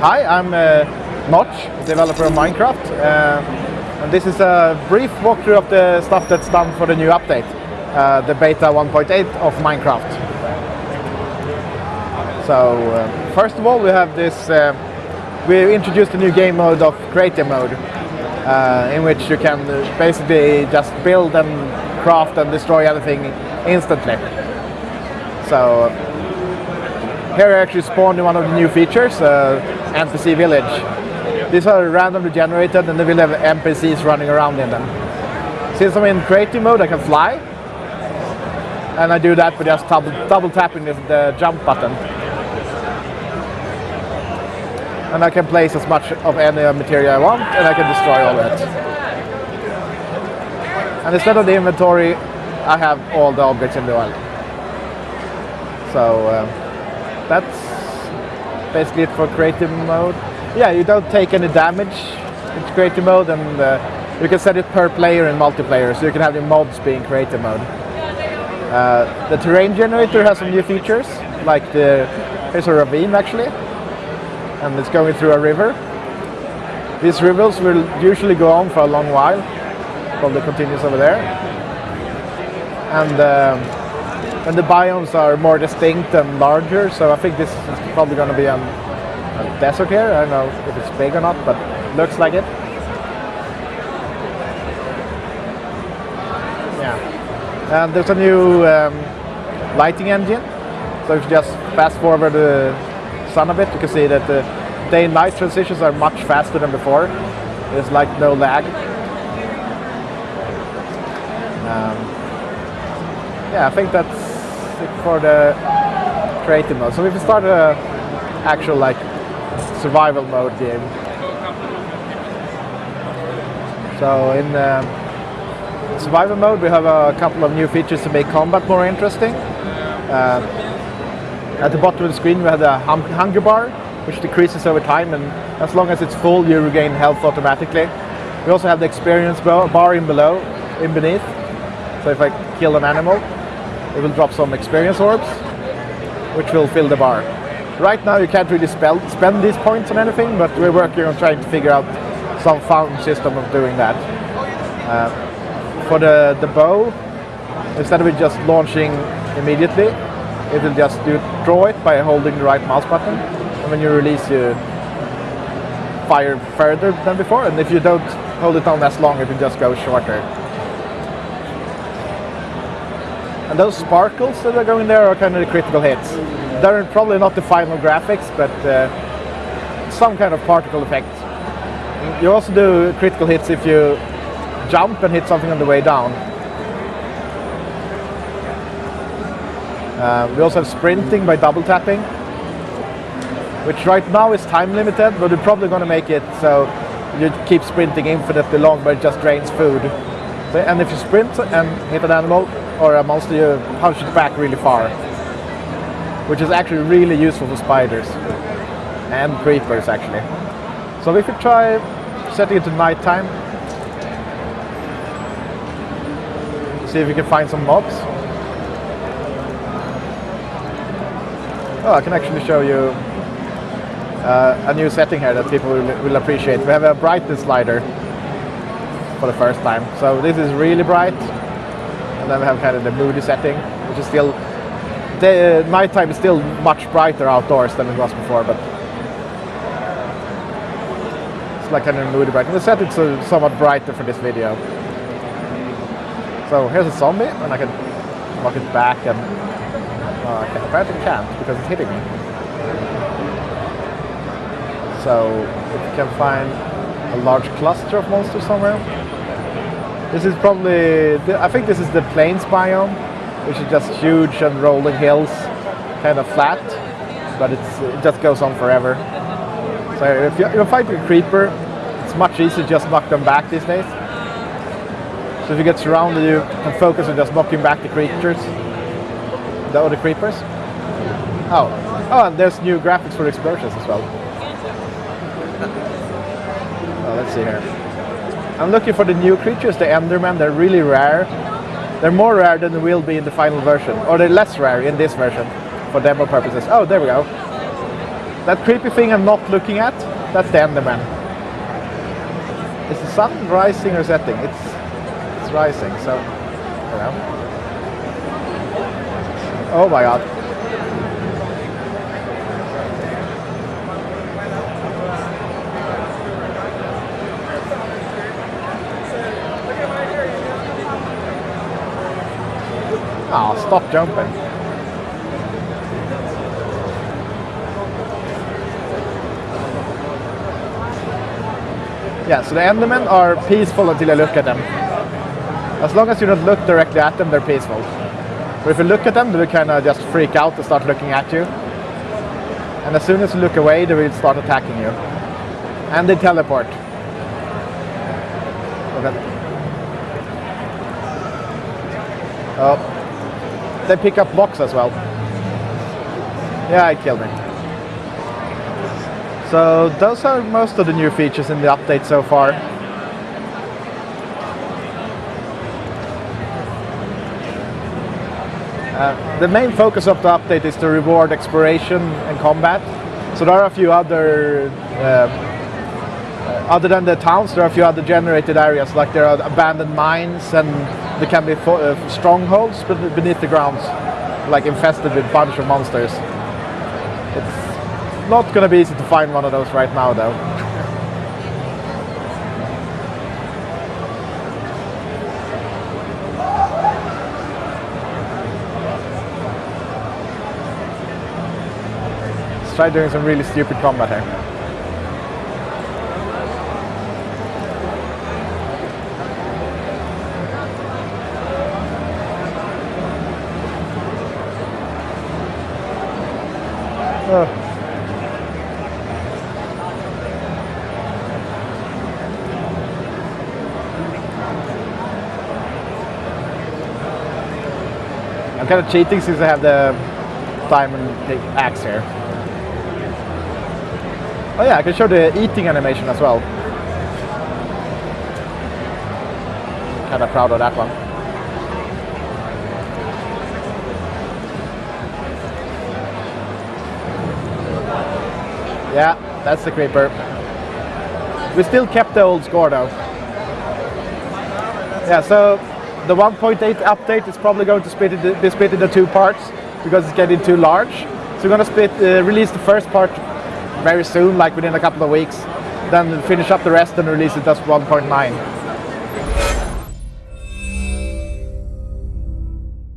Hi, I'm uh, Notch, developer of Minecraft. Uh, and this is a brief walkthrough of the stuff that's done for the new update, uh, the beta 1.8 of Minecraft. So, uh, first of all, we have this, uh, we introduced a new game mode of creative mode, uh, in which you can basically just build and craft and destroy everything instantly. So, here I actually spawned one of the new features, uh, NPC Village. These are randomly generated and they will have NPCs running around in them. Since I'm in creative mode, I can fly. And I do that by just double, double tapping the, the jump button. And I can place as much of any material I want and I can destroy all of it. And instead of the inventory, I have all the objects in the world. So um, that's basically it for creative mode. Yeah, you don't take any damage in creative mode and uh, you can set it per player in multiplayer so you can have your mods being creative mode. Uh, the terrain generator has some new features like the, here's a ravine actually and it's going through a river. These rivers will usually go on for a long while, probably continues over there. And um, and the biomes are more distinct and larger, so I think this is probably going to be a, a desert here. I don't know if it's big or not, but looks like it. Yeah. And there's a new um, lighting engine. So if you just fast forward the sun a bit, you can see that the day and night transitions are much faster than before. There's like no lag. Um, yeah, I think that's for the creative mode. So if we start a actual like survival mode game. So in um, survival mode we have a couple of new features to make combat more interesting. Uh, at the bottom of the screen we have the hum hunger bar which decreases over time and as long as it's full you regain health automatically. We also have the experience bar in below, in beneath. So if I kill an animal it will drop some experience orbs, which will fill the bar. Right now you can't really spell, spend these points on anything, but we're working on trying to figure out some fountain system of doing that. Uh, for the, the bow, instead of it just launching immediately, it will just do, draw it by holding the right mouse button, and when you release you fire further than before, and if you don't hold it down as long, it will just go shorter. And those sparkles that are going there are kind of the critical hits. They're probably not the final graphics, but uh, some kind of particle effect. You also do critical hits if you jump and hit something on the way down. Uh, we also have sprinting by double tapping, which right now is time limited, but we're probably going to make it so you keep sprinting infinitely long, but it just drains food. And if you sprint and hit an animal, or a monster, you punch it back really far. Which is actually really useful for spiders. And creepers, actually. So if we try setting it to nighttime. See if we can find some mobs. Oh, I can actually show you uh, a new setting here that people will, will appreciate. We have a brightness slider for the first time. So this is really bright and then we have kind of the moody setting, which is still, the nighttime is still much brighter outdoors than it was before, but it's like kind of moody bright. And the setting's so, somewhat brighter for this video. So here's a zombie, and I can knock it back, and uh, I apparently can't because it's hitting me. So if you can find a large cluster of monsters somewhere, this is probably, I think this is the plains biome, which is just huge and rolling hills, kind of flat, but it just goes on forever. So if, you, are fighting a creeper, it's much easier to just knock them back these days. So if you get surrounded, you can focus on just knocking back the creatures, the other creepers. Oh, oh, and there's new graphics for explosions as well. Oh, let's see here. I'm looking for the new creatures, the Endermen. They're really rare. They're more rare than they will be in the final version, or they're less rare in this version for demo purposes. Oh, there we go. that creepy thing I'm not looking at, that's the Enderman. Is the sun rising or setting? It's it's rising, so. Oh my god. Oh, stop jumping. Yeah, so the Endermen are peaceful until you look at them. As long as you don't look directly at them, they're peaceful. But if you look at them, they will kind of just freak out and start looking at you. And as soon as you look away, they will start attacking you. And they teleport. Okay. Oh. They pick up blocks as well. Yeah, it killed me. So those are most of the new features in the update so far. Uh, the main focus of the update is to reward exploration and combat. So there are a few other, uh, other than the towns, there are a few other generated areas, like there are abandoned mines and there can be uh, strongholds but beneath the ground, like infested with bunch of monsters. It's not going to be easy to find one of those right now though. Let's try doing some really stupid combat here. Oh. I'm kind of cheating since I have the diamond axe here. Oh yeah, I can show the eating animation as well. Kind of proud of that one. Yeah, that's the creeper. We still kept the old score though. Yeah, so the 1.8 update is probably going to split it, be split into two parts because it's getting too large. So we're going to split, uh, release the first part very soon, like within a couple of weeks. Then finish up the rest and release it as 1.9.